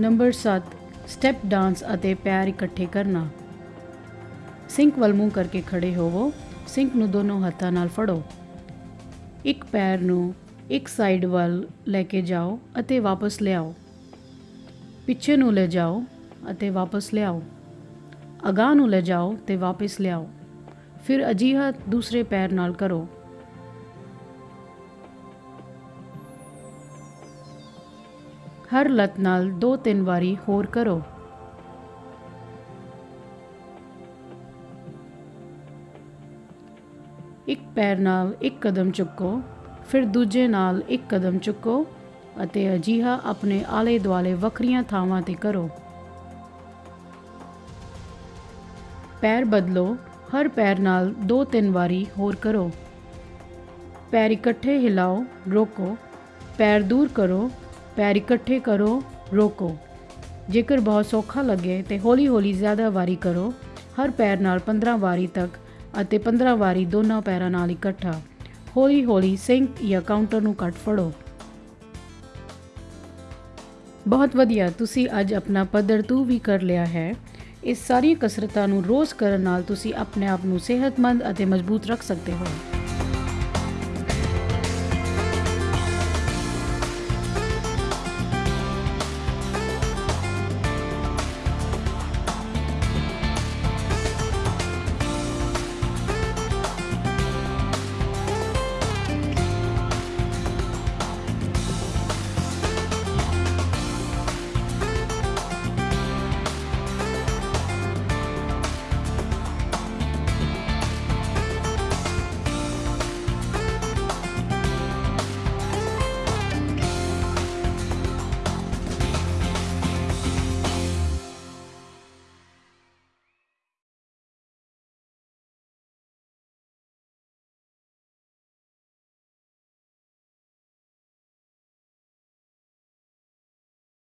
Number 7 step dance ਅਤੇ ਪੈਰ ਇਕੱਠੇ ਕਰਨਾ। ਸਿੰਕ ਵੱਲ ਮੂੰਹ ਕਰਕੇ ਖੜੇ ਹੋਵੋ। ਸਿੰਕ ਨੂੰ ਦੋਨੋਂ ਹੱਥਾਂ ਨਾਲ ਫੜੋ। ਇੱਕ ਪੈਰ ਨੂੰ ਇੱਕ ਸਾਈਡ ਵੱਲ ਲੈ ਕੇ ਜਾਓ ਅਤੇ ਵਾਪਸ ਲਿਆਓ। ਪਿੱਛੇ ਨੂੰ ਲੈ ਜਾਓ ਅਤੇ ਵਾਪਸ ਲਿਆਓ। ਅਗਾਂਹ ਨੂੰ ਲੈ ਜਾਓ ਤੇ ਵਾਪਸ ਲਿਆਓ। ਫਿਰ ਅਜਿਹਾ ਦੂਸਰੇ ਪੈਰ ਨਾਲ ਕਰੋ। ਹਰ ਲੱਤ ਨਾਲ ਦੋ ਤਿੰਨ ਵਾਰੀ ਹੋਰ ਕਰੋ। ਇੱਕ ਪੈਰ ਨਾਲ ਇੱਕ ਕਦਮ ਚੁੱਕੋ, ਫਿਰ ਦੂਜੇ ਨਾਲ ਇੱਕ ਕਦਮ ਚੁੱਕੋ ਅਤੇ ਅਜਿਹਾ ਆਪਣੇ ਆਲੇ ਦੁਆਲੇ ਵੱਖਰੀਆਂ ਥਾਵਾਂ ਤੇ ਕਰੋ। ਪੈਰ ਬਦਲੋ, ਹਰ ਪੈਰ ਨਾਲ ਦੋ ਤਿੰਨ ਵਾਰੀ ਹੋਰ ਕਰੋ। ਪੈਰ ਇਕੱਠੇ ਹਿਲਾਓ, ਰੋਕੋ। ਪੈਰ ਦੂਰ ਕਰੋ ਪੈਰ ਇਕੱਠੇ ਕਰੋ, ਰੋਕੋ। ਜੇਕਰ ਬਹੁਤ ਸੌਖਾ ਲੱਗੇ ਤੇ ਹੌਲੀ-ਹੌਲੀ ਜ਼ਿਆਦਾ ਵਾਰੀ ਕਰੋ, ਹਰ ਪੈਰ ਨਾਲ 15 ਵਾਰੀ ਤੱਕ ਅਤੇ 15 ਵਾਰੀ ਦੋਨਾਂ ਪੈਰਾਂ ਨਾਲ ਇਕੱਠਾ। ਹੌਲੀ-ਹੌਲੀ ਸਿੰਕ ਜਾਂ ਕਾਊਂਟਰ ਨੂੰ ਕੱਟ ਫੜੋ। ਬਹੁਤ ਵਧੀਆ, ਤੁਸੀਂ ਅੱਜ ਆਪਣਾ ਪੱਧਰ ਤੂ ਵੀ ਕਰ ਲਿਆ ਹੈ। ਇਸ ਸਾਰੀਆਂ ਕਸਰਤਾਂ ਨੂੰ ਰੋਜ਼ ਕਰਨ ਨਾਲ ਤੁਸੀਂ ਆਪਣੇ ਆਪ ਨੂੰ ਸਿਹਤਮੰਦ ਅਤੇ ਮਜ਼ਬੂਤ ਰੱਖ ਸਕਦੇ ਹੋ।